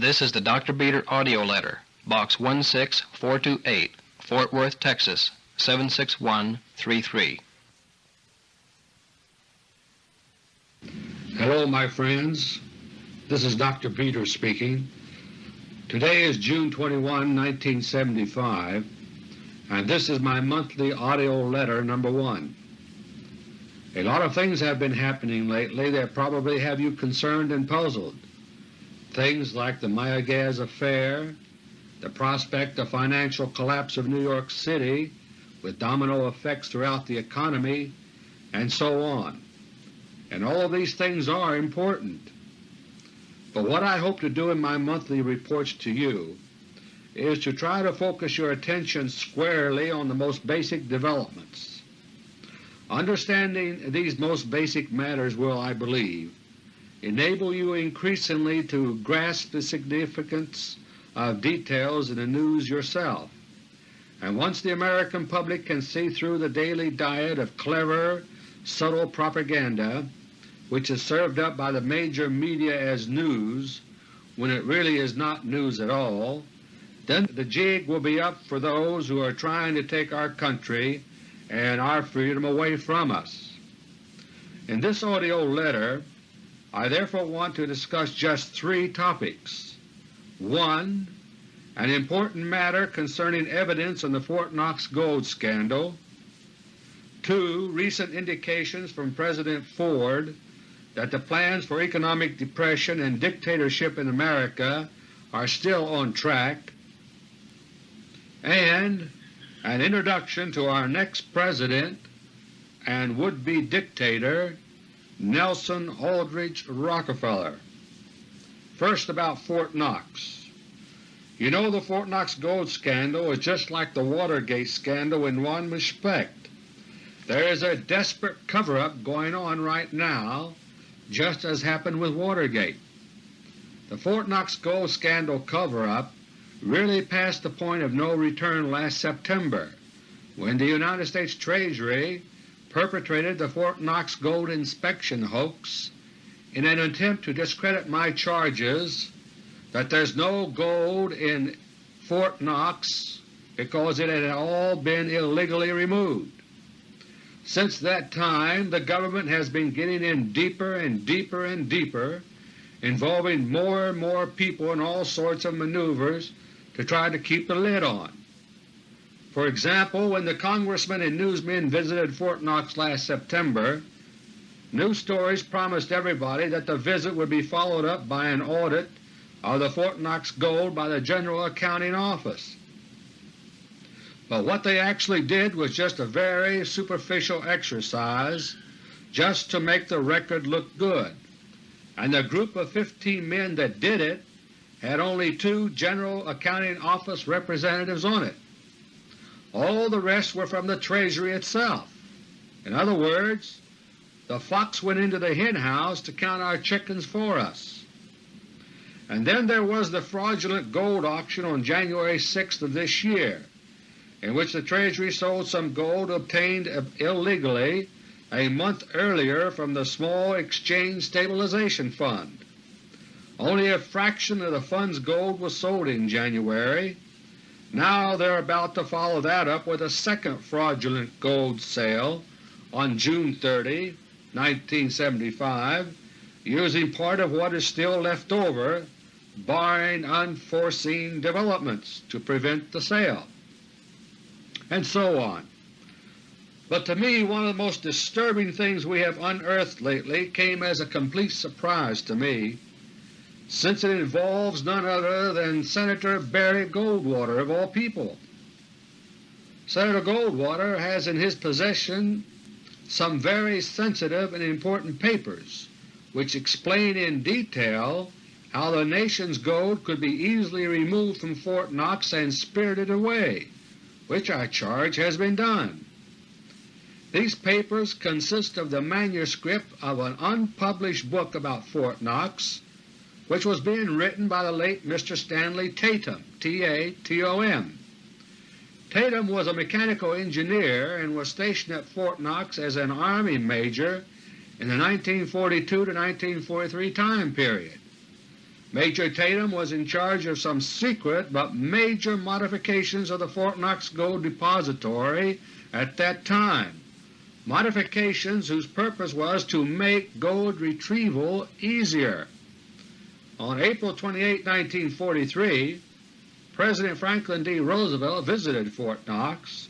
This is the Dr. Beter audio letter, Box 16428, Fort Worth, Texas 76133. Hello, my friends. This is Dr. Beter speaking. Today is June 21, 1975, and this is my monthly audio letter number 1. A lot of things have been happening lately that probably have you concerned and puzzled. Things like the Mayaguez affair, the prospect of financial collapse of New York City with domino effects throughout the economy, and so on. And all these things are important. But what I hope to do in my monthly reports to you is to try to focus your attention squarely on the most basic developments. Understanding these most basic matters will, I believe, enable you increasingly to grasp the significance of details in the news yourself. And once the American public can see through the daily diet of clever, subtle propaganda which is served up by the major media as news when it really is not news at all, then the jig will be up for those who are trying to take our country and our freedom away from us. In this audio letter I therefore want to discuss just three topics. 1. An important matter concerning evidence in the Fort Knox gold scandal. 2. Recent indications from President Ford that the plans for economic depression and dictatorship in America are still on track, and an introduction to our next President and would-be dictator, Nelson Aldrich Rockefeller. First about Fort Knox. You know the Fort Knox gold scandal is just like the Watergate scandal in one respect. There is a desperate cover-up going on right now, just as happened with Watergate. The Fort Knox gold scandal cover-up really passed the point of no return last September when the United States Treasury perpetrated the Fort Knox gold inspection hoax in an attempt to discredit my charges that there's no gold in Fort Knox because it had all been illegally removed. Since that time the government has been getting in deeper and deeper and deeper, involving more and more people in all sorts of maneuvers to try to keep the lid on. For example, when the congressmen and newsmen visited Fort Knox last September, news stories promised everybody that the visit would be followed up by an audit of the Fort Knox gold by the General Accounting Office. But what they actually did was just a very superficial exercise just to make the record look good, and the group of 15 men that did it had only two General Accounting Office representatives on it. All the rest were from the Treasury itself. In other words, the fox went into the henhouse to count our chickens for us. And then there was the fraudulent gold auction on January 6th of this year, in which the Treasury sold some gold obtained illegally a month earlier from the Small Exchange Stabilization Fund. Only a fraction of the fund's gold was sold in January, now they are about to follow that up with a second fraudulent gold sale on June 30, 1975, using part of what is still left over, barring unforeseen developments, to prevent the sale, and so on. But to me one of the most disturbing things we have unearthed lately came as a complete surprise to me since it involves none other than Senator Barry Goldwater of all people. Senator Goldwater has in his possession some very sensitive and important papers which explain in detail how the nation's gold could be easily removed from Fort Knox and spirited away, which I charge has been done. These papers consist of the manuscript of an unpublished book about Fort Knox which was being written by the late Mr. Stanley Tatom, T-A-T-O-M. Tatom was a mechanical engineer and was stationed at Fort Knox as an Army Major in the 1942 to 1943 time period. Major Tatom was in charge of some secret but major modifications of the Fort Knox Gold Depository at that time, modifications whose purpose was to make gold retrieval easier. On April 28, 1943, President Franklin D. Roosevelt visited Fort Knox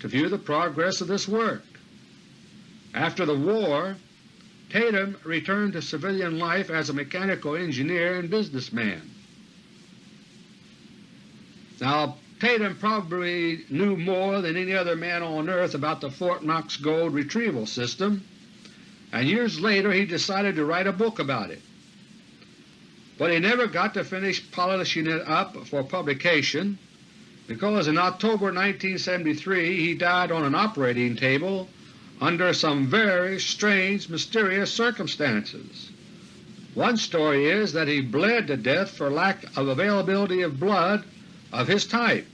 to view the progress of this work. After the war, Tatom returned to civilian life as a mechanical engineer and businessman. Now Tatom probably knew more than any other man on earth about the Fort Knox gold retrieval system, and years later he decided to write a book about it. But he never got to finish polishing it up for publication because in October 1973 he died on an operating table under some very strange, mysterious circumstances. One story is that he bled to death for lack of availability of blood of his type,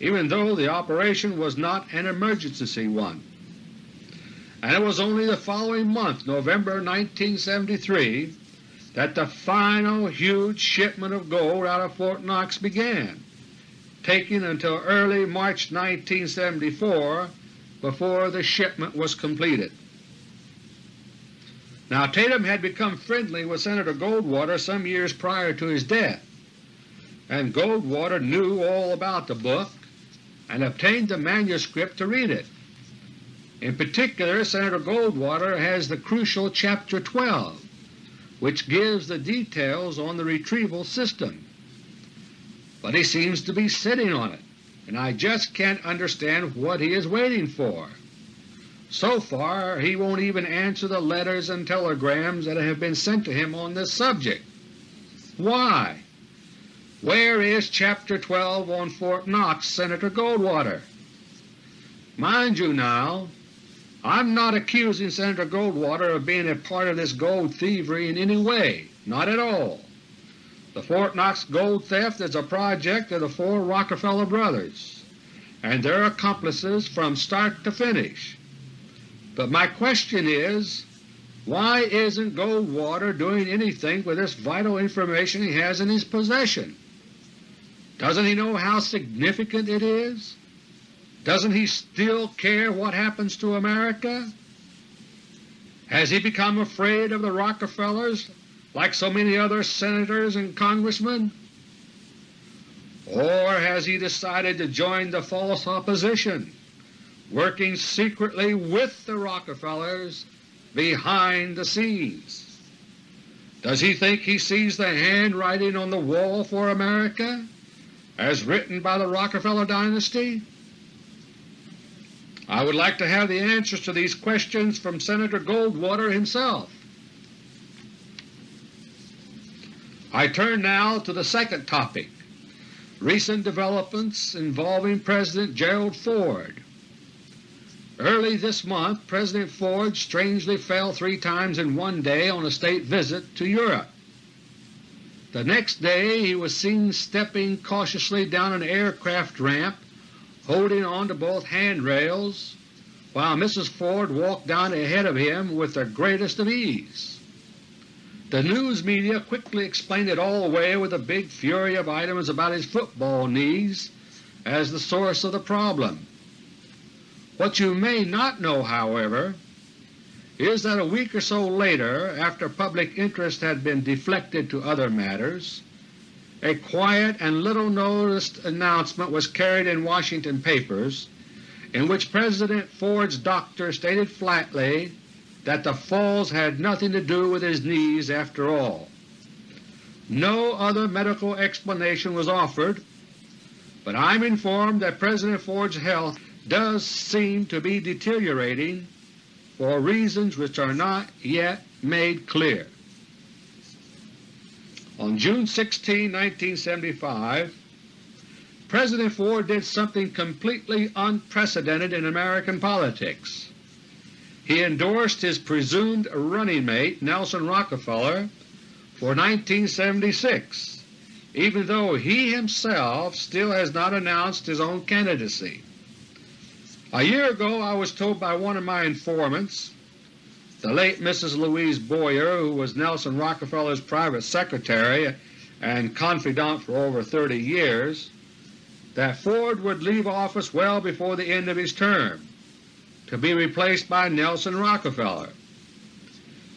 even though the operation was not an emergency one. And it was only the following month, November 1973, that the final huge shipment of gold out of Fort Knox began, taking until early March 1974 before the shipment was completed. Now Tatom had become friendly with Senator Goldwater some years prior to his death, and Goldwater knew all about the book and obtained the manuscript to read it. In particular, Senator Goldwater has the crucial Chapter 12, which gives the details on the retrieval system. But he seems to be sitting on it, and I just can't understand what he is waiting for. So far he won't even answer the letters and telegrams that have been sent to him on this subject. Why? Where is Chapter 12 on Fort Knox, Senator Goldwater? Mind you now, I'm not accusing Senator Goldwater of being a part of this gold thievery in any way, not at all. The Fort Knox gold theft is a project of the four Rockefeller brothers and their accomplices from start to finish. But my question is, why isn't Goldwater doing anything with this vital information he has in his possession? Doesn't he know how significant it is? Doesn't he still care what happens to America? Has he become afraid of the Rockefellers like so many other Senators and Congressmen? Or has he decided to join the false opposition, working secretly with the Rockefellers behind the scenes? Does he think he sees the handwriting on the wall for America as written by the Rockefeller dynasty? I would like to have the answers to these questions from Senator Goldwater himself. I turn now to the second topic, recent developments involving President Gerald Ford. Early this month President Ford strangely fell three times in one day on a state visit to Europe. The next day he was seen stepping cautiously down an aircraft ramp holding on to both handrails, while Mrs. Ford walked down ahead of him with the greatest of ease. The news media quickly explained it all away with a big fury of items about his football knees as the source of the problem. What you may not know, however, is that a week or so later, after public interest had been deflected to other matters, a quiet and little noticed announcement was carried in Washington papers in which President Ford's doctor stated flatly that the falls had nothing to do with his knees after all. No other medical explanation was offered, but I am informed that President Ford's health does seem to be deteriorating for reasons which are not yet made clear. On June 16, 1975, President Ford did something completely unprecedented in American politics. He endorsed his presumed running mate Nelson Rockefeller for 1976, even though he himself still has not announced his own candidacy. A year ago I was told by one of my informants the late Mrs. Louise Boyer, who was Nelson Rockefeller's private secretary and confidant for over 30 years, that Ford would leave office well before the end of his term, to be replaced by Nelson Rockefeller.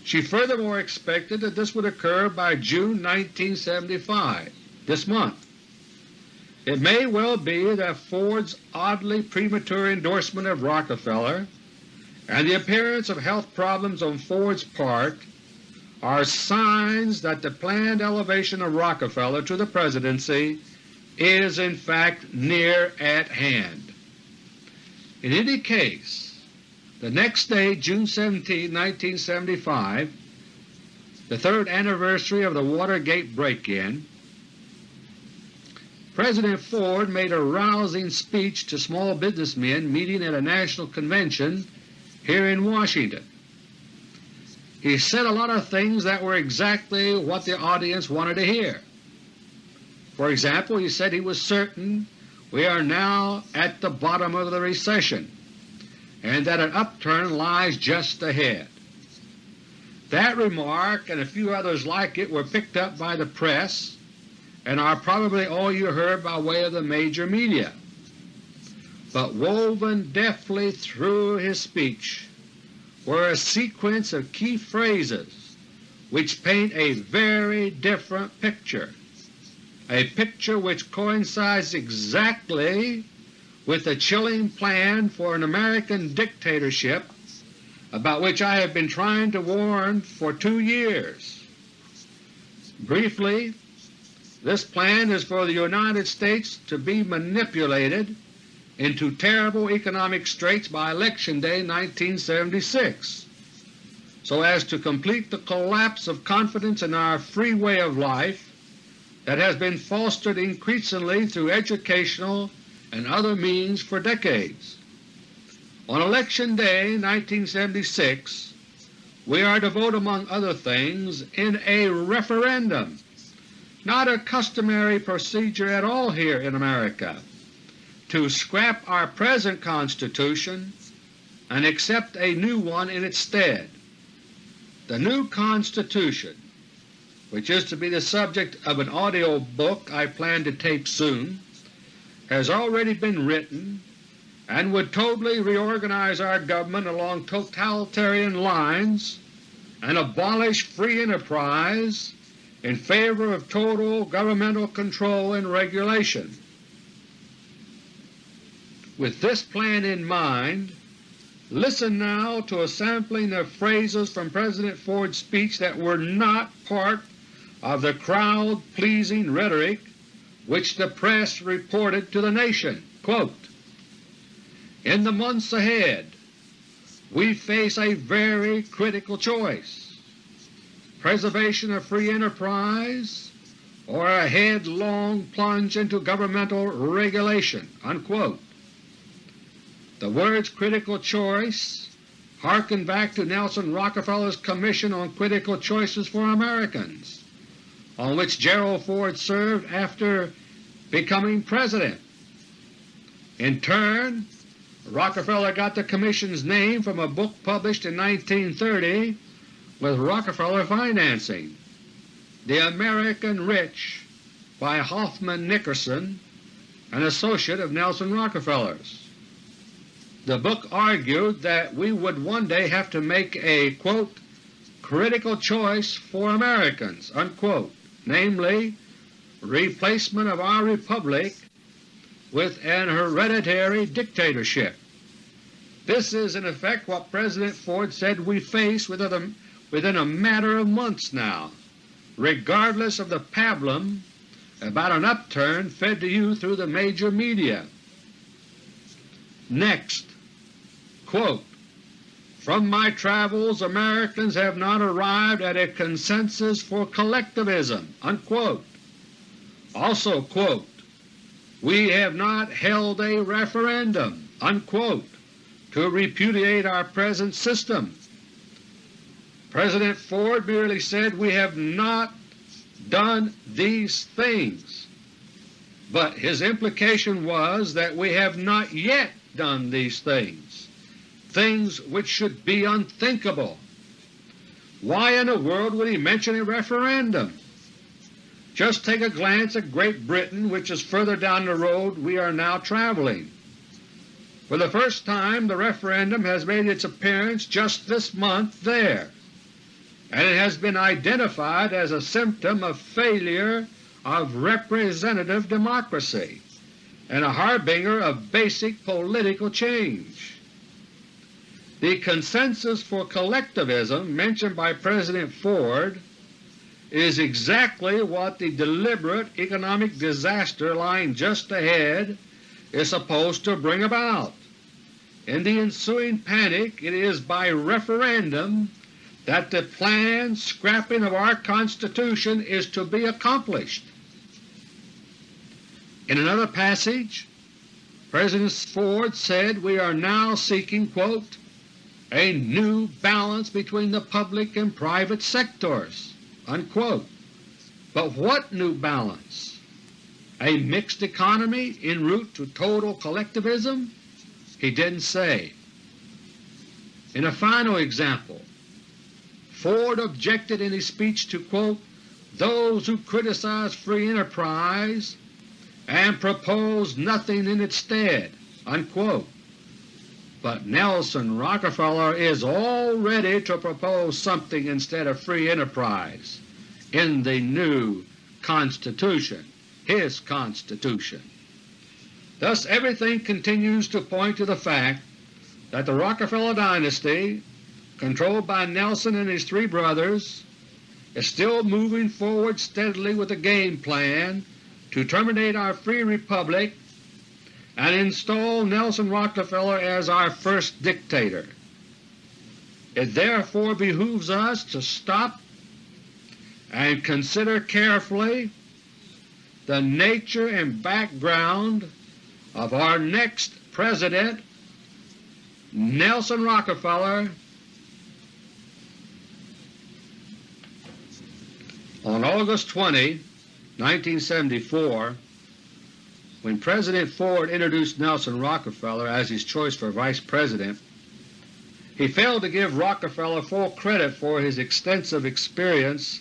She furthermore expected that this would occur by June 1975, this month. It may well be that Ford's oddly premature endorsement of Rockefeller and the appearance of health problems on Ford's part are signs that the planned elevation of Rockefeller to the Presidency is in fact near at hand. In any case, the next day, June 17, 1975, the third anniversary of the Watergate break-in, President Ford made a rousing speech to small businessmen meeting at a national convention here in Washington. He said a lot of things that were exactly what the audience wanted to hear. For example, he said he was certain we are now at the bottom of the recession and that an upturn lies just ahead. That remark and a few others like it were picked up by the press and are probably all you heard by way of the major media. But woven deftly through his speech were a sequence of key phrases which paint a very different picture, a picture which coincides exactly with the chilling plan for an American dictatorship about which I have been trying to warn for two years. Briefly, this plan is for the United States to be manipulated into terrible economic straits by Election Day 1976 so as to complete the collapse of confidence in our free way of life that has been fostered increasingly through educational and other means for decades. On Election Day 1976 we are to vote among other things in a referendum, not a customary procedure at all here in America, to scrap our present Constitution and accept a new one in its stead. The new Constitution, which is to be the subject of an audio book I plan to tape soon, has already been written and would totally reorganize our government along totalitarian lines and abolish free enterprise in favor of total governmental control and regulation. With this plan in mind, listen now to a sampling of phrases from President Ford's speech that were not part of the crowd-pleasing rhetoric which the press reported to the nation. Quote, in the months ahead we face a very critical choice, preservation of free enterprise or a headlong plunge into governmental regulation." Unquote. The words critical choice harken back to Nelson Rockefeller's Commission on Critical Choices for Americans, on which Gerald Ford served after becoming President. In turn, Rockefeller got the Commission's name from a book published in 1930 with Rockefeller financing, The American Rich by Hoffman Nickerson, an associate of Nelson Rockefeller's. The book argued that we would one day have to make a quote, critical choice for Americans, unquote, namely replacement of our republic with an hereditary dictatorship. This is in effect what President Ford said we face within a, matter of months now, regardless of the pablum about an upturn fed to you through the major media. Next, quote, from my travels Americans have not arrived at a consensus for collectivism." Unquote. Also, quote, we have not held a referendum unquote, to repudiate our present system. President Ford merely said we have not done these things, but his implication was that we have not yet done these things, things which should be unthinkable. Why in the world would he mention a referendum? Just take a glance at Great Britain which is further down the road we are now traveling. For the first time the referendum has made its appearance just this month there, and it has been identified as a symptom of failure of representative democracy and a harbinger of basic political change. The consensus for collectivism mentioned by President Ford is exactly what the deliberate economic disaster lying just ahead is supposed to bring about. In the ensuing panic it is by referendum that the planned scrapping of our Constitution is to be accomplished. In another passage President Ford said we are now seeking quote, a new balance between the public and private sectors. Unquote. But what new balance? A mixed economy en route to total collectivism? He didn't say. In a final example, Ford objected in his speech to quote, those who criticize free enterprise and propose nothing in its stead. Unquote. But Nelson Rockefeller is all ready to propose something instead of free enterprise in the new Constitution, his Constitution. Thus everything continues to point to the fact that the Rockefeller dynasty, controlled by Nelson and his three brothers, is still moving forward steadily with a game plan to terminate our free republic and install Nelson Rockefeller as our first dictator. It therefore behooves us to stop and consider carefully the nature and background of our next President, Nelson Rockefeller, on August 20, 1974, when President Ford introduced Nelson Rockefeller as his choice for Vice President, he failed to give Rockefeller full credit for his extensive experience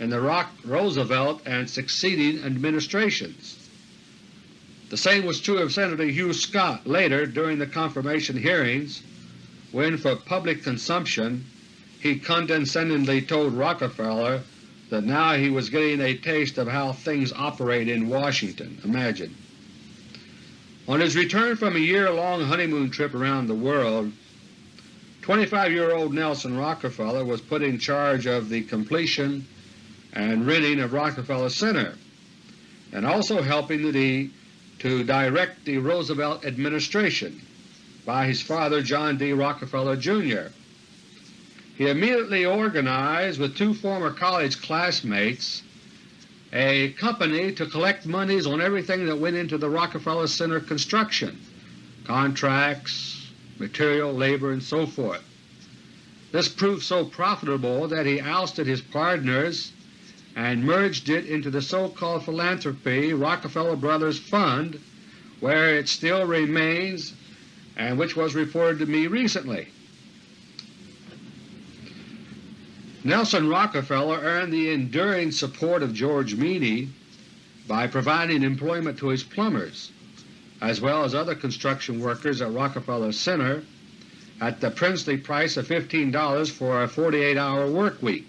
in the Rock Roosevelt and succeeding administrations. The same was true of Senator Hugh Scott later during the confirmation hearings when, for public consumption, he condescendingly told Rockefeller that now he was getting a taste of how things operate in Washington. Imagine. On his return from a year-long honeymoon trip around the world, 25-year-old Nelson Rockefeller was put in charge of the completion and renting of Rockefeller Center, and also helping the, to direct the Roosevelt administration by his father John D. Rockefeller, Jr. He immediately organized with two former college classmates a company to collect monies on everything that went into the Rockefeller Center construction, contracts, material, labor, and so forth. This proved so profitable that he ousted his partners and merged it into the so-called philanthropy Rockefeller Brothers Fund, where it still remains and which was reported to me recently. Nelson Rockefeller earned the enduring support of George Meany by providing employment to his plumbers, as well as other construction workers at Rockefeller Center at the princely price of $15 for a 48-hour work week.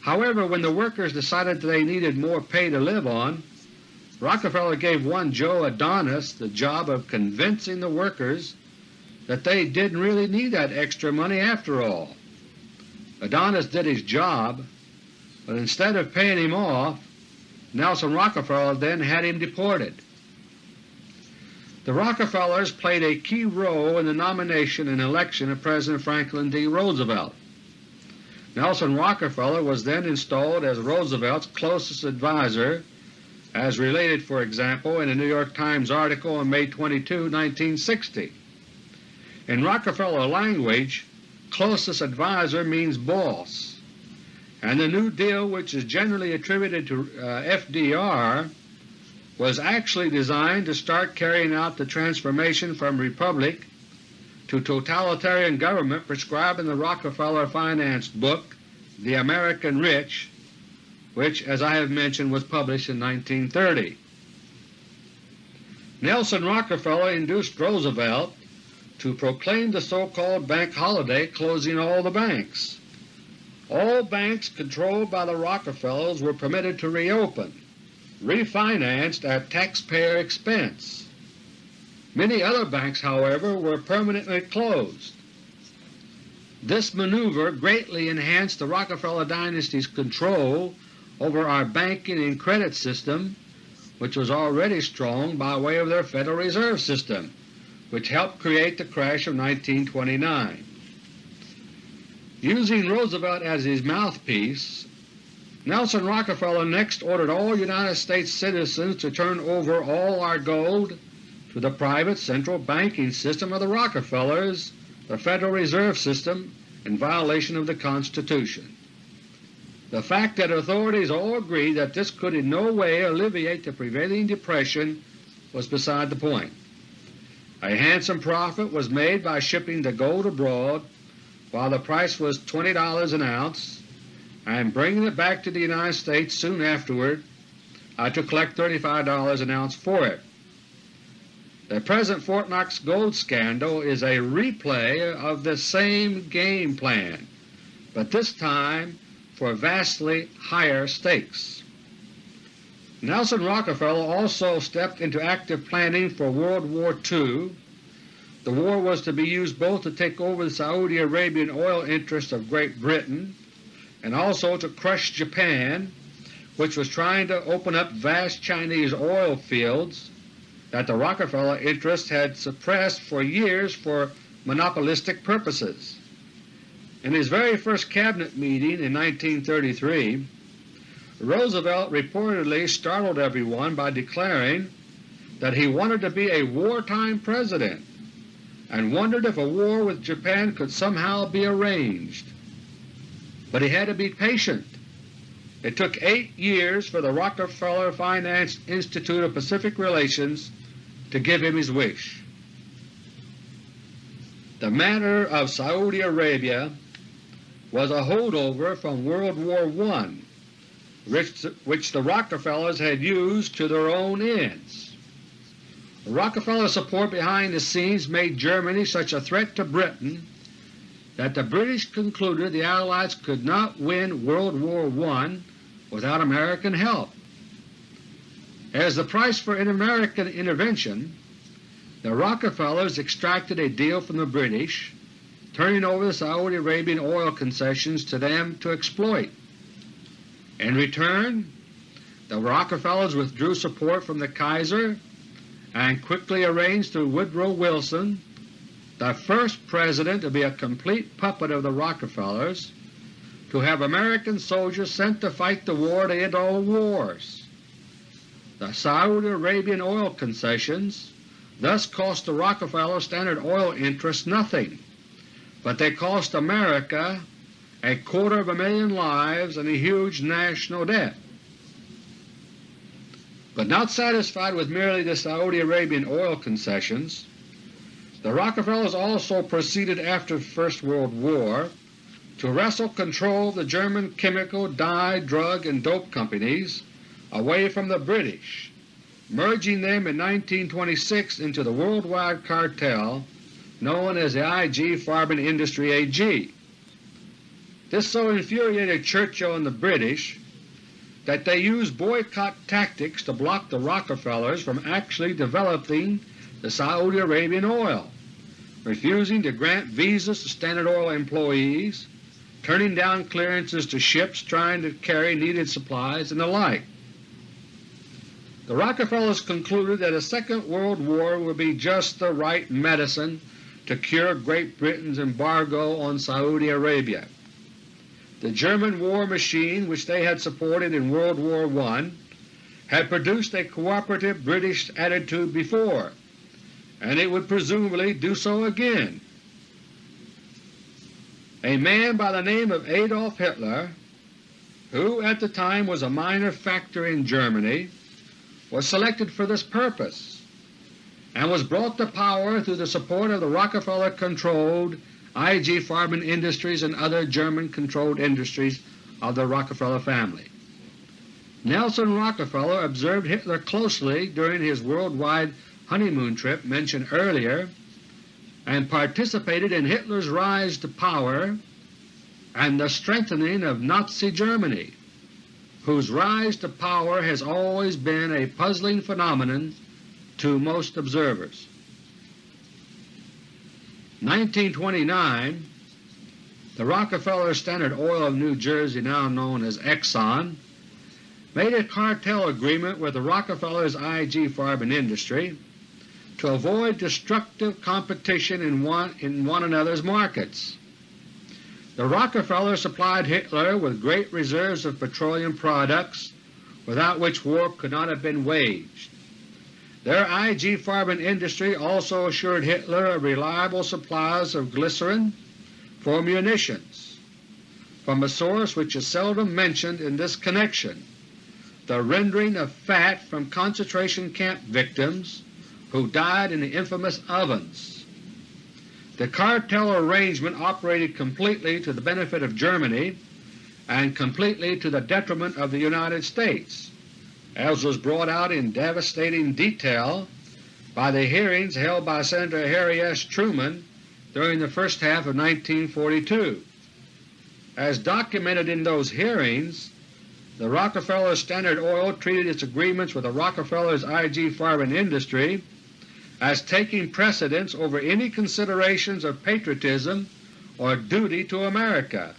However, when the workers decided that they needed more pay to live on, Rockefeller gave one Joe Adonis the job of convincing the workers that they didn't really need that extra money after all. Adonis did his job, but instead of paying him off, Nelson Rockefeller then had him deported. The Rockefellers played a key role in the nomination and election of President Franklin D. Roosevelt. Nelson Rockefeller was then installed as Roosevelt's closest advisor as related, for example, in a New York Times article on May 22, 1960. In Rockefeller language, closest advisor means boss, and the New Deal which is generally attributed to uh, FDR was actually designed to start carrying out the transformation from republic to totalitarian government prescribed in the Rockefeller financed book The American Rich, which as I have mentioned was published in 1930. Nelson Rockefeller induced Roosevelt to proclaim the so-called bank holiday closing all the banks. All banks controlled by the Rockefellers were permitted to reopen, refinanced at taxpayer expense. Many other banks, however, were permanently closed. This maneuver greatly enhanced the Rockefeller dynasty's control over our banking and credit system, which was already strong by way of their Federal Reserve System, which helped create the crash of 1929. Using Roosevelt as his mouthpiece, Nelson Rockefeller next ordered all United States citizens to turn over all our gold to the private central banking system of the Rockefellers, the Federal Reserve System, in violation of the Constitution. The fact that authorities all agreed that this could in no way alleviate the prevailing depression was beside the point. A handsome profit was made by shipping the gold abroad while the price was $20 an ounce, and bringing it back to the United States soon afterward uh, to collect $35 an ounce for it. The present Fort Knox gold scandal is a replay of the same game plan, but this time for vastly higher stakes. Nelson Rockefeller also stepped into active planning for World War II. The war was to be used both to take over the Saudi Arabian oil interests of Great Britain and also to crush Japan, which was trying to open up vast Chinese oil fields that the Rockefeller interests had suppressed for years for monopolistic purposes. In his very first Cabinet meeting in 1933, Roosevelt reportedly startled everyone by declaring that he wanted to be a wartime President and wondered if a war with Japan could somehow be arranged. But he had to be patient. It took eight years for the Rockefeller Finance Institute of Pacific Relations to give him his wish. The matter of Saudi Arabia was a holdover from World War I, which the Rockefellers had used to their own ends. Rockefeller support behind the scenes made Germany such a threat to Britain that the British concluded the Allies could not win World War I without American help. As the price for an American intervention, the Rockefellers extracted a deal from the British, turning over the Saudi Arabian oil concessions to them to exploit. In return, the Rockefellers withdrew support from the Kaiser and quickly arranged through Woodrow Wilson, the first President to be a complete puppet of the Rockefellers, to have American soldiers sent to fight the war to end all wars. The Saudi Arabian oil concessions thus cost the Rockefeller Standard Oil interests nothing, but they cost America a quarter of a million lives and a huge national debt. But not satisfied with merely the Saudi Arabian oil concessions, the Rockefellers also proceeded after the First World War to wrestle control of the German chemical, dye, drug, and dope companies away from the British, merging them in 1926 into the worldwide cartel known as the IG Farben Industry AG. This so infuriated Churchill and the British that they used boycott tactics to block the Rockefellers from actually developing the Saudi Arabian oil, refusing to grant visas to Standard Oil employees, turning down clearances to ships trying to carry needed supplies, and the like. The Rockefellers concluded that a second world war would be just the right medicine to cure Great Britain's embargo on Saudi Arabia. The German war machine which they had supported in World War I had produced a cooperative British attitude before, and it would presumably do so again. A man by the name of Adolf Hitler, who at the time was a minor factor in Germany, was selected for this purpose and was brought to power through the support of the Rockefeller-controlled IG Farben Industries and other German-controlled industries of the Rockefeller family. Nelson Rockefeller observed Hitler closely during his worldwide honeymoon trip mentioned earlier and participated in Hitler's rise to power and the strengthening of Nazi Germany, whose rise to power has always been a puzzling phenomenon to most observers. 1929 the Rockefeller Standard Oil of New Jersey, now known as Exxon, made a cartel agreement with the Rockefellers' IG Farben industry to avoid destructive competition in one, in one another's markets. The Rockefellers supplied Hitler with great reserves of petroleum products without which war could not have been waged. Their IG Farben industry also assured Hitler of reliable supplies of glycerin for munitions from a source which is seldom mentioned in this connection, the rendering of fat from concentration camp victims who died in the infamous ovens. The cartel arrangement operated completely to the benefit of Germany and completely to the detriment of the United States, as was brought out in devastating detail by the hearings held by Senator Harry S. Truman during the first half of 1942. As documented in those hearings, the Rockefeller Standard Oil treated its agreements with the Rockefellers' IG Farben industry as taking precedence over any considerations of patriotism or duty to America,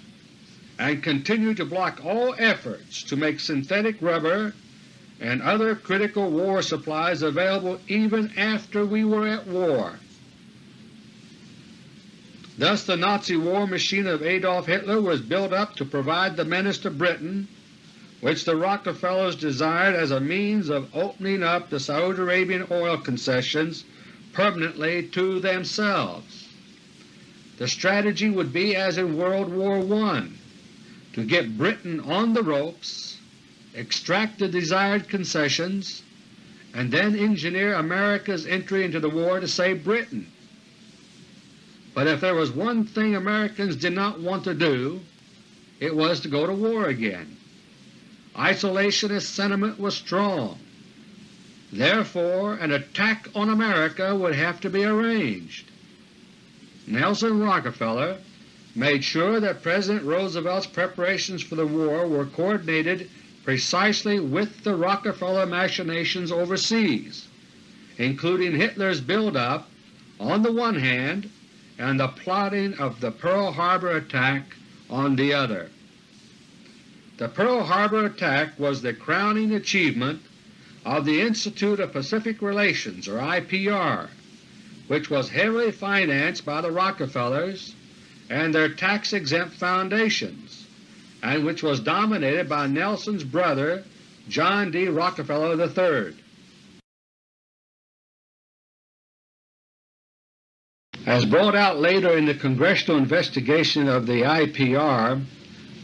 and continued to block all efforts to make synthetic rubber and other critical war supplies available even after we were at war. Thus the Nazi war machine of Adolf Hitler was built up to provide the menace to Britain which the Rockefellers desired as a means of opening up the Saudi Arabian oil concessions permanently to themselves. The strategy would be as in World War I, to get Britain on the ropes, extract the desired concessions, and then engineer America's entry into the war to save Britain. But if there was one thing Americans did not want to do, it was to go to war again. Isolationist sentiment was strong. Therefore an attack on America would have to be arranged. Nelson Rockefeller made sure that President Roosevelt's preparations for the war were coordinated precisely with the Rockefeller machinations overseas, including Hitler's build-up on the one hand and the plotting of the Pearl Harbor attack on the other. The Pearl Harbor attack was the crowning achievement of the Institute of Pacific Relations or IPR, which was heavily financed by the Rockefellers and their tax-exempt foundations, and which was dominated by Nelson's brother John D. Rockefeller III. As brought out later in the Congressional investigation of the IPR,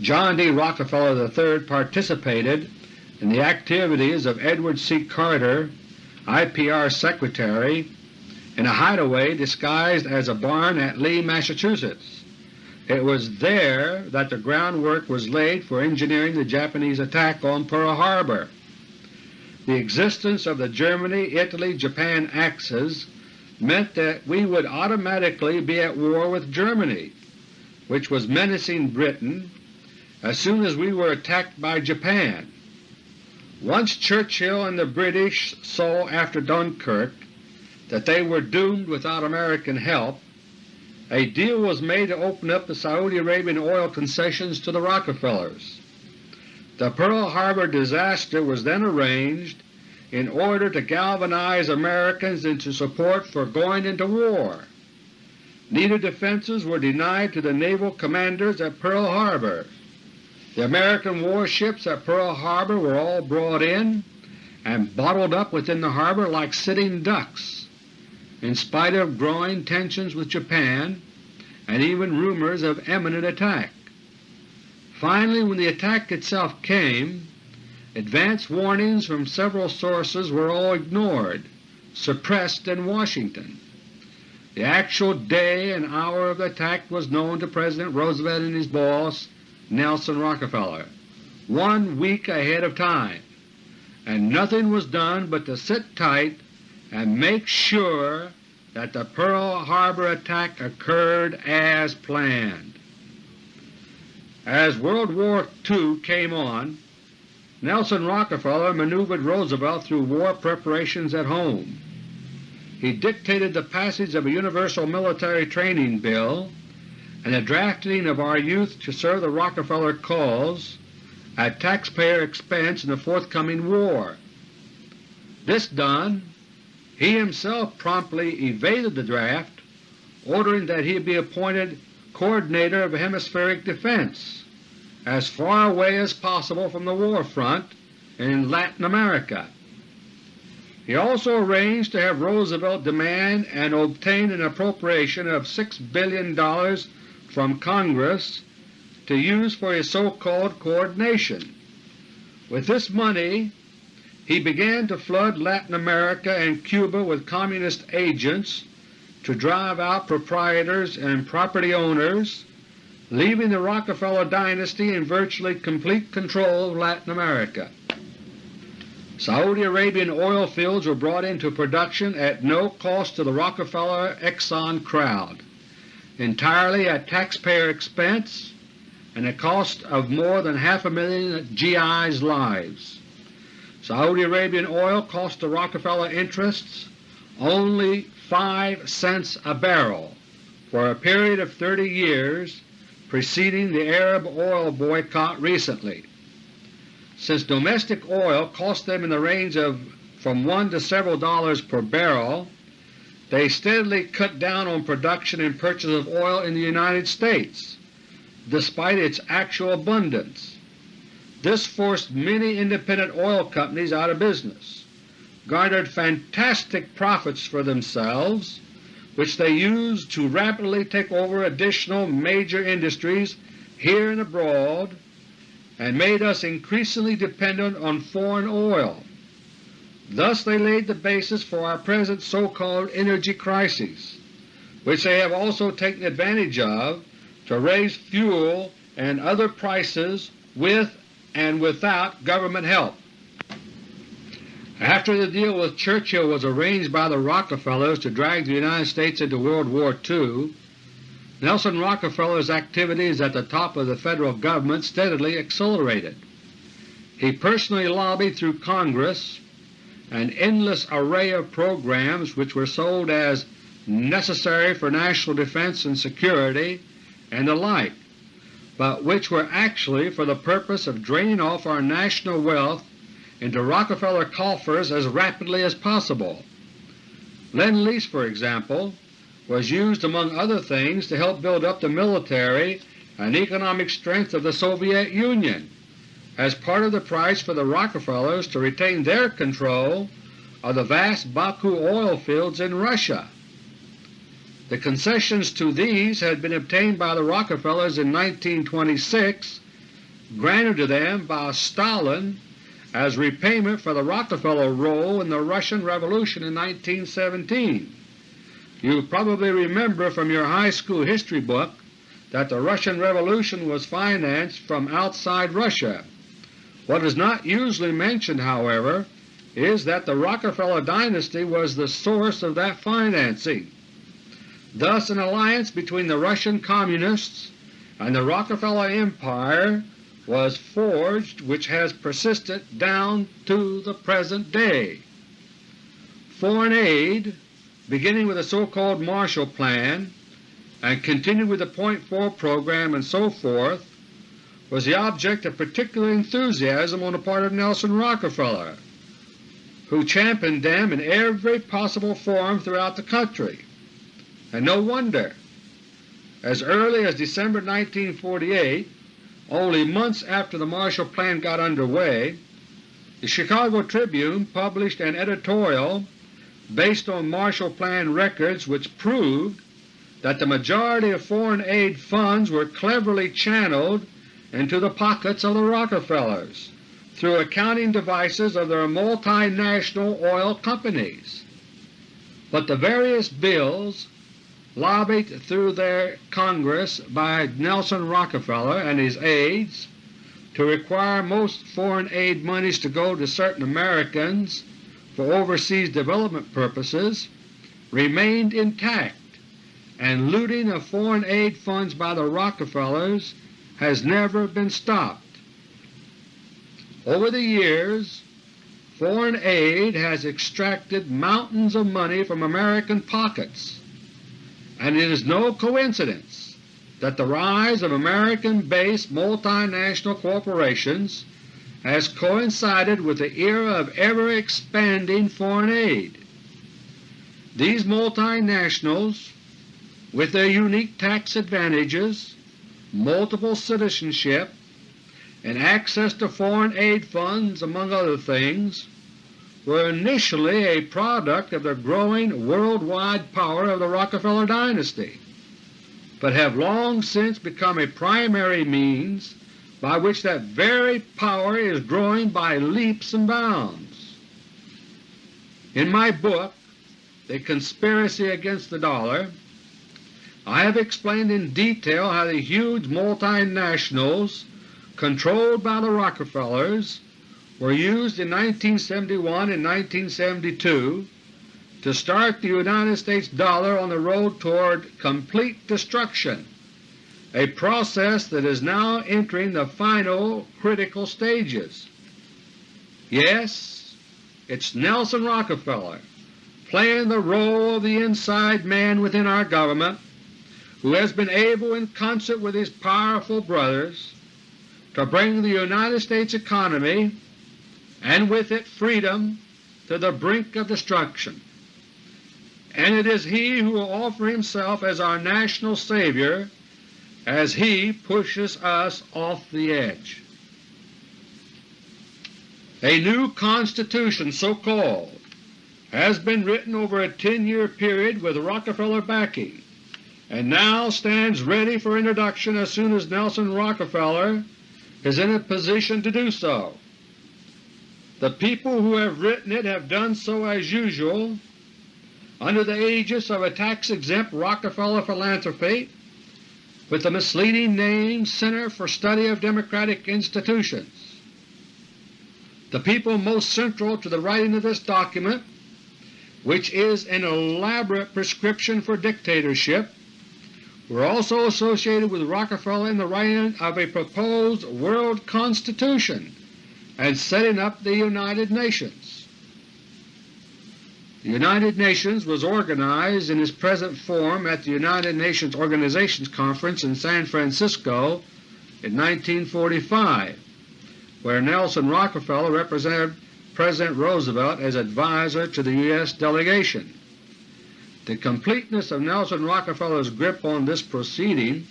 John D. Rockefeller III participated in the activities of Edward C. Carter, IPR Secretary, in a hideaway disguised as a barn at Lee, Massachusetts. It was there that the groundwork was laid for engineering the Japanese attack on Pearl Harbor. The existence of the Germany-Italy-Japan axis meant that we would automatically be at war with Germany, which was menacing Britain as soon as we were attacked by Japan. Once Churchill and the British saw after Dunkirk that they were doomed without American help, a deal was made to open up the Saudi Arabian oil concessions to the Rockefellers. The Pearl Harbor disaster was then arranged in order to galvanize Americans into support for going into war. Needed defenses were denied to the naval commanders at Pearl Harbor. The American warships at Pearl Harbor were all brought in and bottled up within the harbor like sitting ducks, in spite of growing tensions with Japan and even rumors of imminent attack. Finally, when the attack itself came, Advance warnings from several sources were all ignored, suppressed in Washington. The actual day and hour of the attack was known to President Roosevelt and his boss, Nelson Rockefeller, one week ahead of time. and nothing was done but to sit tight and make sure that the Pearl Harbor attack occurred as planned. As World War II came on, Nelson Rockefeller maneuvered Roosevelt through war preparations at home. He dictated the passage of a universal military training bill and the drafting of our youth to serve the Rockefeller cause at taxpayer expense in the forthcoming war. This done, he himself promptly evaded the draft, ordering that he be appointed Coordinator of Hemispheric Defense as far away as possible from the war front in Latin America. He also arranged to have Roosevelt demand and obtain an appropriation of $6 billion from Congress to use for his so-called coordination. With this money he began to flood Latin America and Cuba with Communist agents to drive out proprietors and property owners, leaving the Rockefeller dynasty in virtually complete control of Latin America. Saudi Arabian oil fields were brought into production at no cost to the Rockefeller Exxon crowd, entirely at taxpayer expense and a cost of more than half a million GI's lives. Saudi Arabian oil cost the Rockefeller interests only 5 cents a barrel for a period of 30 years preceding the Arab oil boycott recently. Since domestic oil cost them in the range of from one to several dollars per barrel, they steadily cut down on production and purchase of oil in the United States, despite its actual abundance. This forced many independent oil companies out of business, garnered fantastic profits for themselves, which they used to rapidly take over additional major industries here and abroad and made us increasingly dependent on foreign oil. Thus they laid the basis for our present so-called energy crisis, which they have also taken advantage of to raise fuel and other prices with and without government help. After the deal with Churchill was arranged by the Rockefellers to drag the United States into World War II, Nelson Rockefeller's activities at the top of the Federal Government steadily accelerated. He personally lobbied through Congress an endless array of programs which were sold as necessary for national defense and security and the like, but which were actually for the purpose of draining off our national wealth into Rockefeller coffers as rapidly as possible. Lend-Lease, for example, was used among other things to help build up the military and economic strength of the Soviet Union as part of the price for the Rockefellers to retain their control of the vast Baku oil fields in Russia. The concessions to these had been obtained by the Rockefellers in 1926, granted to them by Stalin as repayment for the Rockefeller role in the Russian Revolution in 1917. You probably remember from your high school history book that the Russian Revolution was financed from outside Russia. What is not usually mentioned, however, is that the Rockefeller dynasty was the source of that financing. Thus an alliance between the Russian Communists and the Rockefeller Empire was forged which has persisted down to the present day. Foreign aid beginning with the so-called Marshall Plan and continued with the Point Four program and so forth, was the object of particular enthusiasm on the part of Nelson Rockefeller, who championed them in every possible form throughout the country. And no wonder. As early as December 1948, only months after the Marshall Plan got underway, the Chicago Tribune published an editorial based on Marshall Plan records which proved that the majority of foreign aid funds were cleverly channeled into the pockets of the Rockefellers through accounting devices of their multinational oil companies. But the various bills lobbied through their Congress by Nelson Rockefeller and his aides to require most foreign aid monies to go to certain Americans for overseas development purposes remained intact, and looting of foreign aid funds by the Rockefellers has never been stopped. Over the years, foreign aid has extracted mountains of money from American pockets, and it is no coincidence that the rise of American-based multinational corporations has coincided with the era of ever-expanding foreign aid. These multinationals, with their unique tax advantages, multiple citizenship, and access to foreign aid funds among other things, were initially a product of the growing worldwide power of the Rockefeller dynasty, but have long since become a primary means by which that very power is growing by leaps and bounds. In my book, The Conspiracy Against the Dollar, I have explained in detail how the huge multinationals controlled by the Rockefellers were used in 1971 and 1972 to start the United States dollar on the road toward complete destruction, a process that is now entering the final critical stages. Yes, it's Nelson Rockefeller playing the role of the inside man within our government who has been able in concert with his powerful brothers to bring the United States economy and with it freedom to the brink of destruction. And it is he who will offer himself as our national savior as he pushes us off the edge. A new Constitution, so called, has been written over a 10-year period with Rockefeller backing, and now stands ready for introduction as soon as Nelson Rockefeller is in a position to do so. The people who have written it have done so as usual under the aegis of a tax-exempt Rockefeller philanthropy with the misleading name Center for Study of Democratic Institutions. The people most central to the writing of this document, which is an elaborate prescription for dictatorship, were also associated with Rockefeller in the writing of a proposed World Constitution and setting up the United Nations. The United Nations was organized in its present form at the United Nations Organizations Conference in San Francisco in 1945, where Nelson Rockefeller represented President Roosevelt as advisor to the U.S. delegation. The completeness of Nelson Rockefeller's grip on this proceeding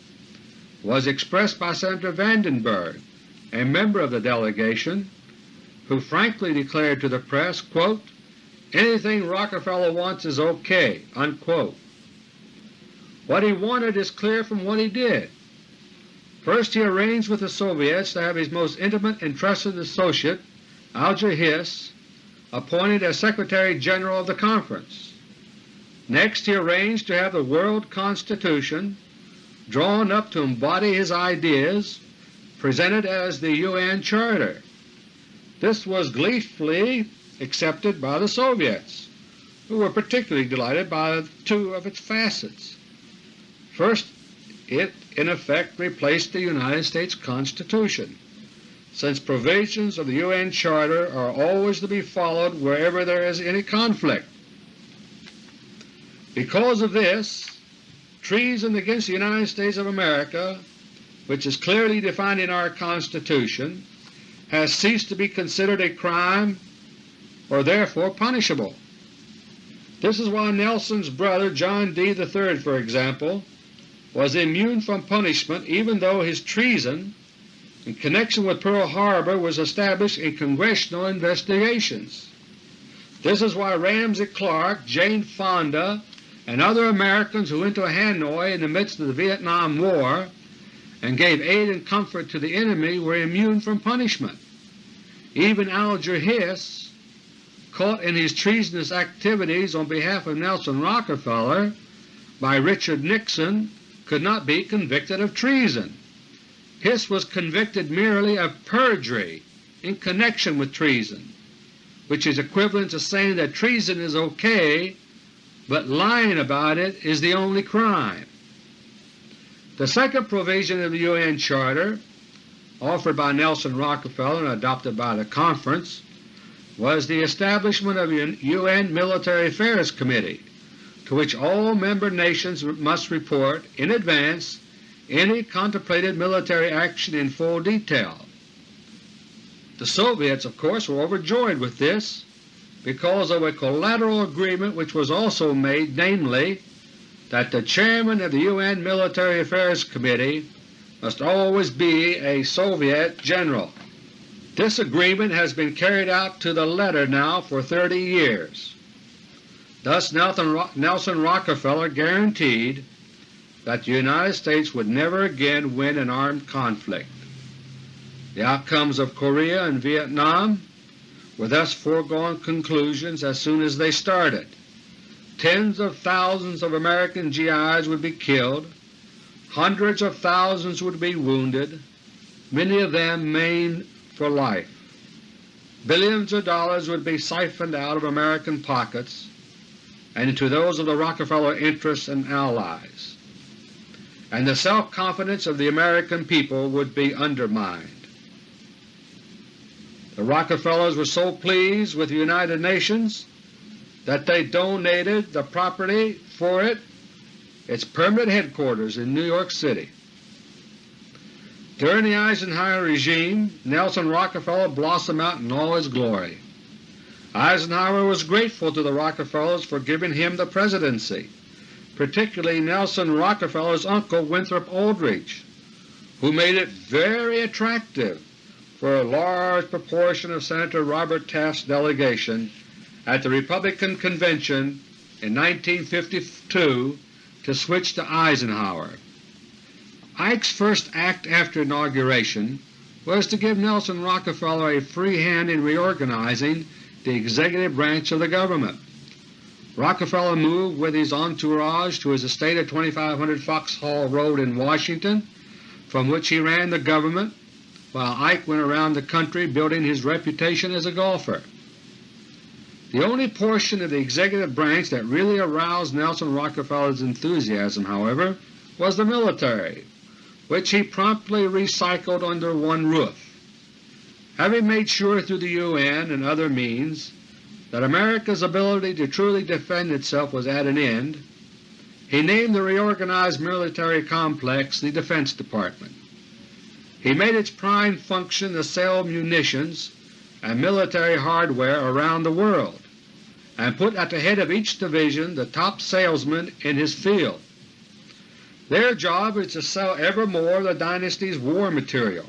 was expressed by Senator Vandenberg, a member of the delegation, who frankly declared to the press, quote, anything Rockefeller wants is okay." Unquote. What he wanted is clear from what he did. First he arranged with the Soviets to have his most intimate and trusted associate, Alger Hiss, appointed as Secretary General of the Conference. Next he arranged to have the World Constitution, drawn up to embody his ideas, presented as the UN Charter. This was gleefully accepted by the Soviets, who were particularly delighted by two of its facets. First, it in effect replaced the United States Constitution, since provisions of the UN Charter are always to be followed wherever there is any conflict. Because of this, treason against the United States of America, which is clearly defined in our Constitution, has ceased to be considered a crime or therefore punishable. This is why Nelson's brother John D. III, for example, was immune from punishment even though his treason in connection with Pearl Harbor was established in Congressional investigations. This is why Ramsey Clark, Jane Fonda, and other Americans who went to Hanoi in the midst of the Vietnam War and gave aid and comfort to the enemy were immune from punishment. Even Alger Hiss, caught in his treasonous activities on behalf of Nelson Rockefeller by Richard Nixon, could not be convicted of treason. Hiss was convicted merely of perjury in connection with treason, which is equivalent to saying that treason is ok, but lying about it is the only crime. The second provision of the UN Charter, offered by Nelson Rockefeller and adopted by the Conference, was the establishment of a UN Military Affairs Committee to which all member nations must report in advance any contemplated military action in full detail. The Soviets, of course, were overjoyed with this because of a collateral agreement which was also made, namely, that the Chairman of the UN Military Affairs Committee must always be a Soviet general. This agreement has been carried out to the letter now for 30 years. Thus Nelson Rockefeller guaranteed that the United States would never again win an armed conflict. The outcomes of Korea and Vietnam were thus foregone conclusions as soon as they started. Tens of thousands of American GIs would be killed, hundreds of thousands would be wounded, many of them maimed for life. Billions of dollars would be siphoned out of American pockets and into those of the Rockefeller interests and allies, and the self-confidence of the American people would be undermined. The Rockefellers were so pleased with the United Nations that they donated the property for it, its permanent headquarters in New York City. During the Eisenhower regime, Nelson Rockefeller blossomed out in all his glory. Eisenhower was grateful to the Rockefellers for giving him the presidency, particularly Nelson Rockefeller's uncle Winthrop Aldrich, who made it very attractive for a large proportion of Senator Robert Taft's delegation at the Republican Convention in 1952 to switch to Eisenhower. Ike's first act after inauguration was to give Nelson Rockefeller a free hand in reorganizing the executive branch of the government. Rockefeller moved with his entourage to his estate at 2500 Foxhall Road in Washington, from which he ran the government while Ike went around the country building his reputation as a golfer. The only portion of the executive branch that really aroused Nelson Rockefeller's enthusiasm, however, was the military, which he promptly recycled under one roof. Having made sure through the UN and other means that America's ability to truly defend itself was at an end, he named the reorganized military complex the Defense Department. He made its prime function to sell munitions and military hardware around the world, and put at the head of each division the top salesman in his field. Their job is to sell ever more of the dynasty's war material,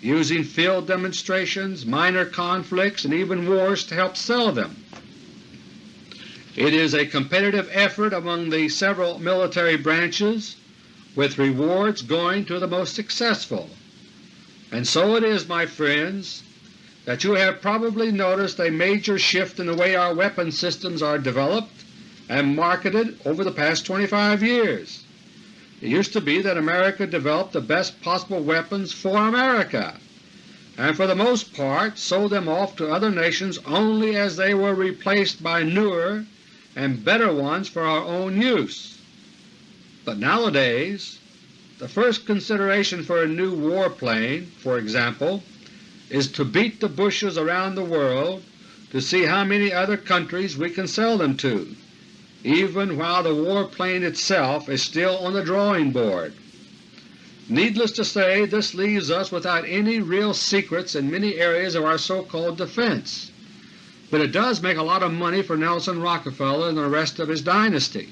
using field demonstrations, minor conflicts, and even wars to help sell them. It is a competitive effort among the several military branches, with rewards going to the most successful. And so it is, my friends, that you have probably noticed a major shift in the way our weapon systems are developed and marketed over the past 25 years. It used to be that America developed the best possible weapons for America, and for the most part sold them off to other nations only as they were replaced by newer and better ones for our own use. But nowadays the first consideration for a new warplane, for example, is to beat the bushes around the world to see how many other countries we can sell them to, even while the warplane itself is still on the drawing board. Needless to say, this leaves us without any real secrets in many areas of our so-called defense, but it does make a lot of money for Nelson Rockefeller and the rest of his dynasty,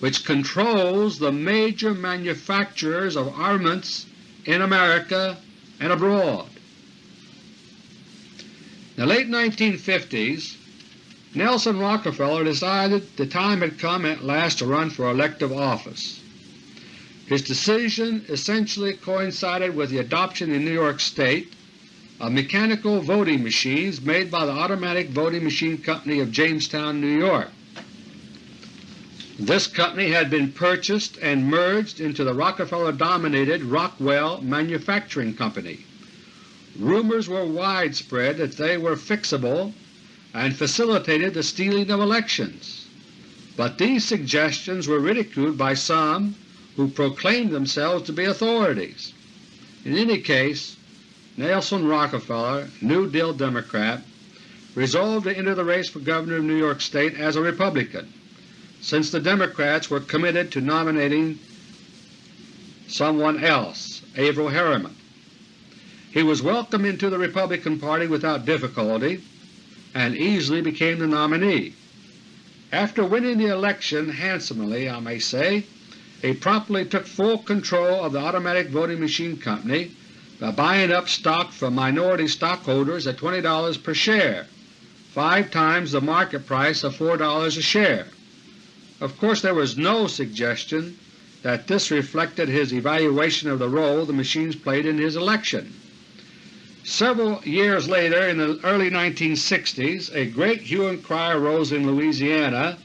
which controls the major manufacturers of armaments in America and abroad. In the late 1950s, Nelson Rockefeller decided the time had come at last to run for elective office. His decision essentially coincided with the adoption in New York State of mechanical voting machines made by the Automatic Voting Machine Company of Jamestown, New York. This company had been purchased and merged into the Rockefeller-dominated Rockwell Manufacturing Company. Rumors were widespread that they were fixable and facilitated the stealing of elections, but these suggestions were ridiculed by some who proclaimed themselves to be authorities. In any case, Nelson Rockefeller, New Deal Democrat, resolved to enter the race for Governor of New York State as a Republican, since the Democrats were committed to nominating someone else, Averell Harriman. He was welcomed into the Republican Party without difficulty and easily became the nominee. After winning the election handsomely, I may say, he promptly took full control of the automatic voting machine company by buying up stock from minority stockholders at $20 per share, five times the market price of $4 a share. Of course there was no suggestion that this reflected his evaluation of the role the machines played in his election. Several years later, in the early 1960s, a great hue and cry arose in Louisiana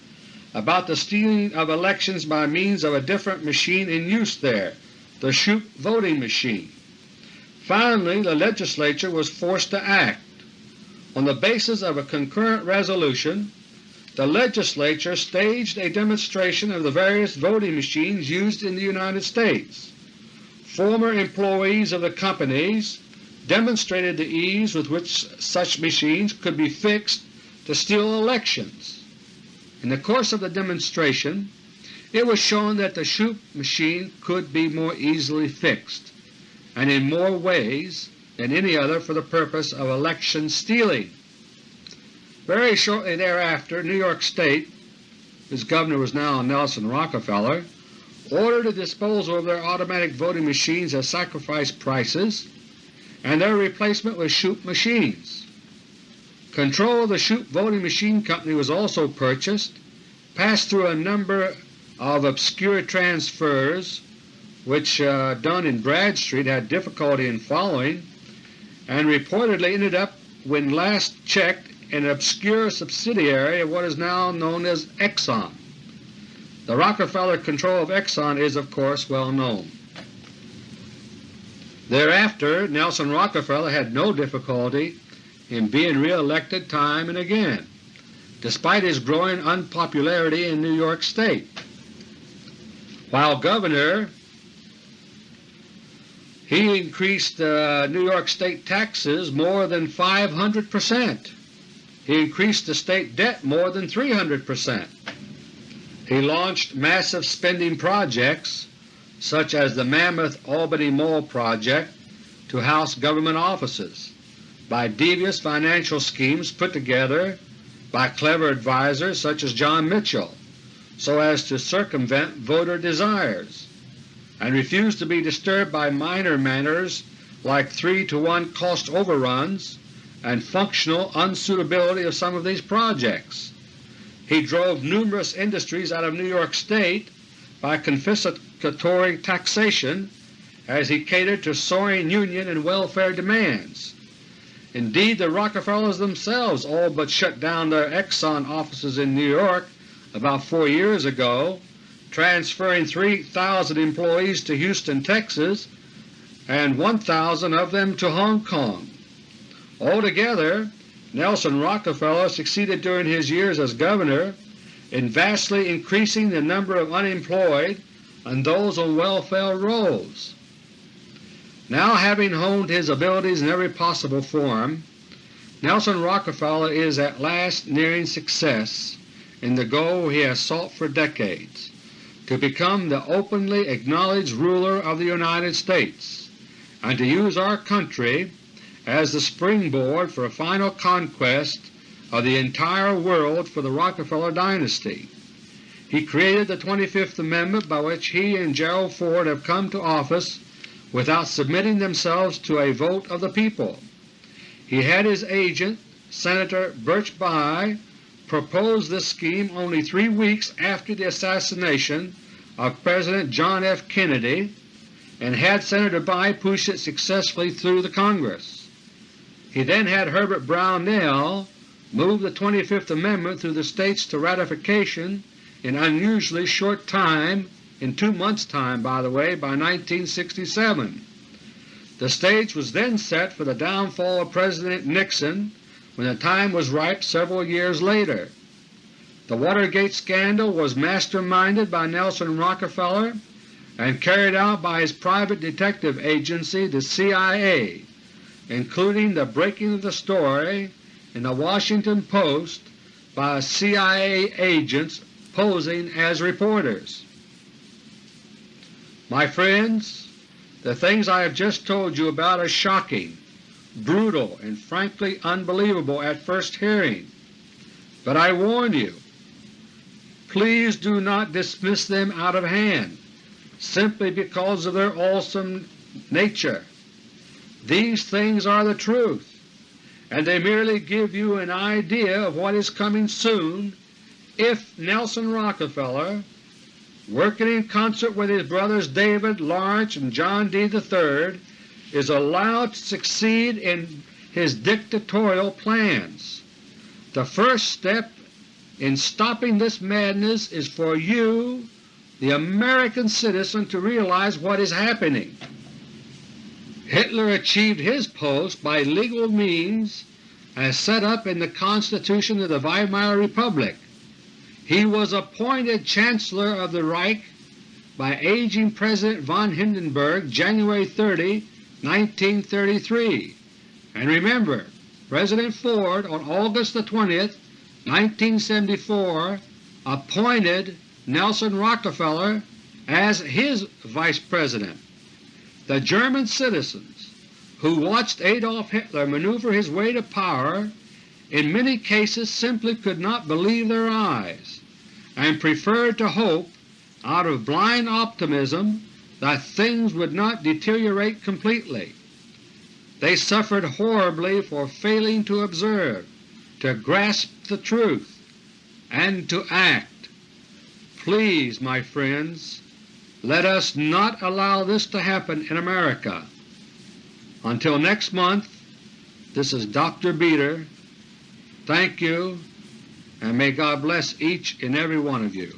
about the stealing of elections by means of a different machine in use there, the Shoup voting machine. Finally the Legislature was forced to act. On the basis of a concurrent resolution, the Legislature staged a demonstration of the various voting machines used in the United States. Former employees of the companies demonstrated the ease with which such machines could be fixed to steal elections. In the course of the demonstration it was shown that the Shoup machine could be more easily fixed, and in more ways than any other for the purpose of election stealing. Very shortly thereafter New York State, whose Governor was now Nelson Rockefeller, ordered the disposal of their automatic voting machines at sacrifice prices and their replacement with Shoup machines. Control of the Shoup voting machine company was also purchased, passed through a number of obscure transfers which uh, Dun and Bradstreet had difficulty in following, and reportedly ended up when last checked in an obscure subsidiary of what is now known as Exxon. The Rockefeller control of Exxon is of course well known. Thereafter Nelson Rockefeller had no difficulty in being re-elected time and again, despite his growing unpopularity in New York State. While Governor, he increased uh, New York State taxes more than 500 percent. He increased the state debt more than 300 percent. He launched massive spending projects such as the Mammoth Albany Mall project to house government offices by devious financial schemes put together by clever advisers such as John Mitchell so as to circumvent voter desires, and refuse to be disturbed by minor matters like 3 to 1 cost overruns and functional unsuitability of some of these projects. He drove numerous industries out of New York State by confiscatory taxation as he catered to soaring union and welfare demands. Indeed, the Rockefellers themselves all but shut down their Exxon offices in New York about four years ago, transferring 3,000 employees to Houston, Texas, and 1,000 of them to Hong Kong. Altogether, Nelson Rockefeller succeeded during his years as Governor in vastly increasing the number of unemployed and those on welfare rolls. Now having honed his abilities in every possible form, Nelson Rockefeller is at last nearing success in the goal he has sought for decades, to become the openly acknowledged ruler of the United States, and to use our country as the springboard for a final conquest of the entire world for the Rockefeller dynasty. He created the 25th Amendment by which he and Gerald Ford have come to office without submitting themselves to a vote of the people. He had his agent, Senator Birch Bayh, propose this scheme only three weeks after the assassination of President John F. Kennedy and had Senator Bayh push it successfully through the Congress. He then had Herbert Brownell move the 25th Amendment through the States to ratification in unusually short time, in two months' time by the way, by 1967. The stage was then set for the downfall of President Nixon when the time was ripe several years later. The Watergate scandal was masterminded by Nelson Rockefeller and carried out by his private detective agency, the CIA, including the breaking of the story in the Washington Post by CIA agents posing as reporters. My friends, the things I have just told you about are shocking, brutal, and frankly unbelievable at first hearing. But I warn you, please do not dismiss them out of hand simply because of their awesome nature. These things are the truth, and they merely give you an idea of what is coming soon if Nelson Rockefeller, working in concert with his brothers David, Lawrence, and John D. III, is allowed to succeed in his dictatorial plans. The first step in stopping this madness is for you, the American citizen, to realize what is happening. Hitler achieved his post by legal means as set up in the Constitution of the Weimar Republic. He was appointed Chancellor of the Reich by aging President von Hindenburg January 30, 1933. And remember, President Ford on August 20, 1974 appointed Nelson Rockefeller as his Vice President. The German citizens who watched Adolf Hitler maneuver his way to power in many cases simply could not believe their eyes and preferred to hope out of blind optimism that things would not deteriorate completely. They suffered horribly for failing to observe, to grasp the truth, and to act. Please, my friends, let us not allow this to happen in America. Until next month, this is Dr. Beter. Thank you, and may God bless each and every one of you.